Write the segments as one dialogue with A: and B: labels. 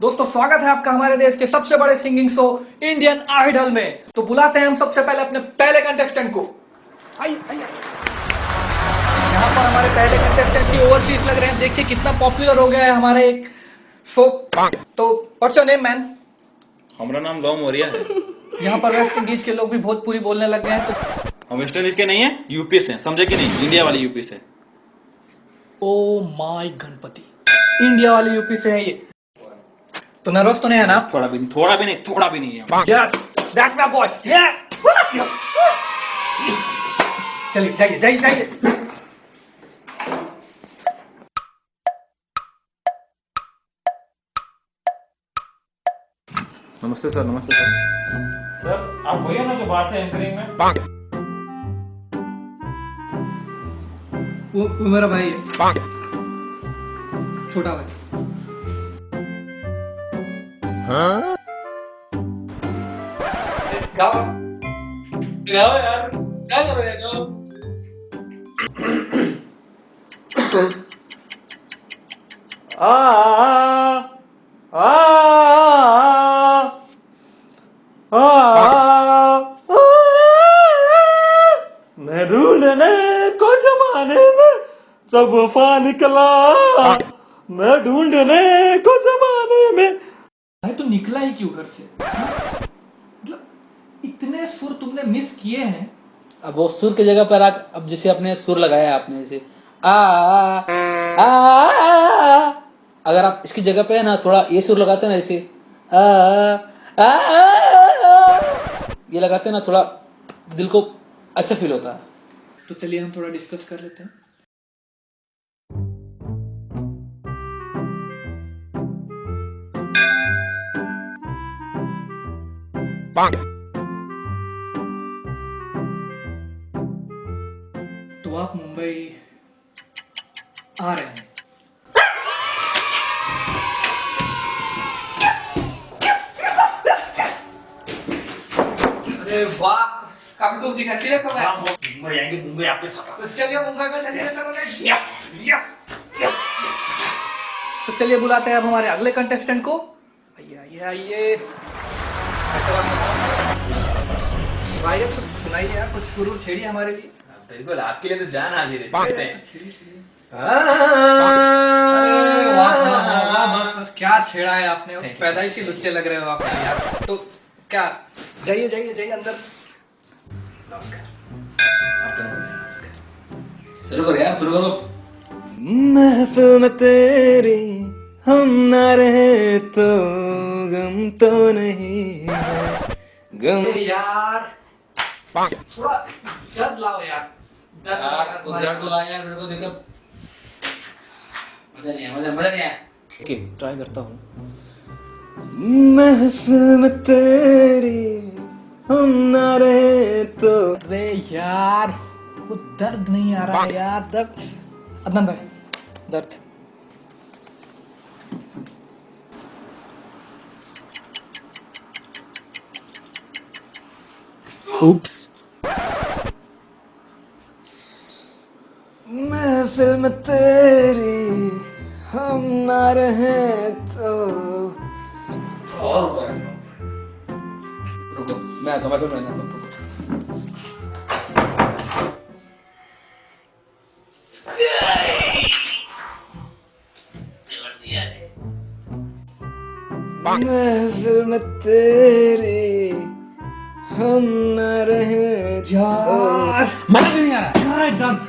A: दोस्तों स्वागत है आपका हमारे देश के सबसे बड़े सिंगिंग शो इंडियन आइडल में। तो बुलाते हैं हम सबसे पहले अपने पहले कंटेस्टेंट को। आइए आइए आइए। यहाँ पर हमारे पहले कंटेस्टेंट की ओवरसीज लग रहे हैं। देखिए कितना पॉपुलर हो गया है हमारे एक शो तो व्हाट्स योर नेम मैन
B: हमारा नाम लॉ मोरिया है।
A: यहाँ पर वेस्ट इंडीज के लोग भी भोजपुरी बोलने लग गए हैं तो
B: हम वेस्ट इंडीज के नहीं है यूपी से समझे कि नहीं? इंडिया वाले यूपी से।
A: Oh my Ganpati. इंडिया वाले यूपी से है ये। तो नर्वस तो नहीं है ना।
B: थोड़ा भी नहीं थोड़ा भी नहीं थोड़ा भी नहीं है।
A: Yes that's my boy yes चलिए जाइए जाइए जाइए।
B: नमस्ते सर नमस्ते सर। सर आप वही ना जो बाहर से एंकरिंग में?
A: वो, वो मेरा भाई है। छोटा भाई।
B: यार हो आ
C: मैं ढूँढने को जमाने में सब वफा निकला मैं ढूँढने को जमाने
A: तो निकला ही क्यों घर से? मतलब इतने सुर तुमने मिस किए हैं।
D: अब वो सुर की जगह पर आ अब जैसे अपने सुर लगाया आपने जैसे आ आ, आ, आ अगर आप इसकी जगह पे है ना थोड़ा ये सुर लगाते हैं ना जैसे आ, आ, आ, ये लगाते ना थोड़ा दिल को अच्छा फील होता है।
A: तो चलिए हम थोड़ा डिस्कस कर लेते हैं। तो आप मुंबई आ रहे हैं। अरे वाह काफ़ी कुछ दिखा क्लियर
B: मुंबई आएँगे मुंबई आपके साथ।
A: तो चलिए मुंबई में सेलिब्रेशन हो गया यस यस तो चलिए बुलाते हैं अब हमारे अगले कंटेस्टेंट को। आइए आइए आइए। भाई कुछ सुनाइए यार कुछ शुरू छेड़िए हमारे लिए
D: बिल्कुल आपके लिए तो जान हाजिर है
A: क्या छेड़ा है आपने पैदाइशी लुच्चे लग रहे हो आप यार तो क्या जाइए जाइए जाइए अंदर
D: शुरू करो यार शुरू करो
C: महफिल में तेरी हम ना रहे तो गम तो नहीं है गम
A: यार थोड़ा दर्द लाओ यार। दर्द
D: यार
A: दर्द
D: तो
A: हमारे-
D: दर्द लाया यार मेरे को देखो। मज़ा नहीं आया मज़ा मज़ा नहीं आया।
C: ओके ट्राई करता हूँ। महफिल में तेरी हम ना रहे तो।
A: अरे यार वो दर्द नहीं आ रहा है यार दर्द। अदनान भाई दर्द।
C: Oops. में तेरी हम ना रहे तो
D: और रुको मैं आता मैं मैं आता हूँ।
C: महफिल तेरी हम ना रहे
A: यार।
D: मज़ा क्यों नहीं आ रहा
A: कहाँ है दर्द।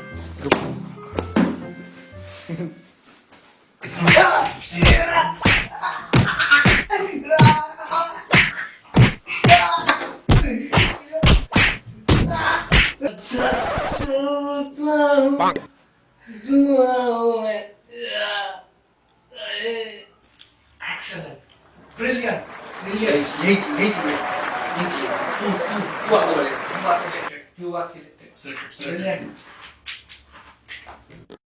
C: दुआओं में
A: ब्रिलियंट ब्रिलियंट
D: यही यही चाहिए यही
A: 日時は、うん。う、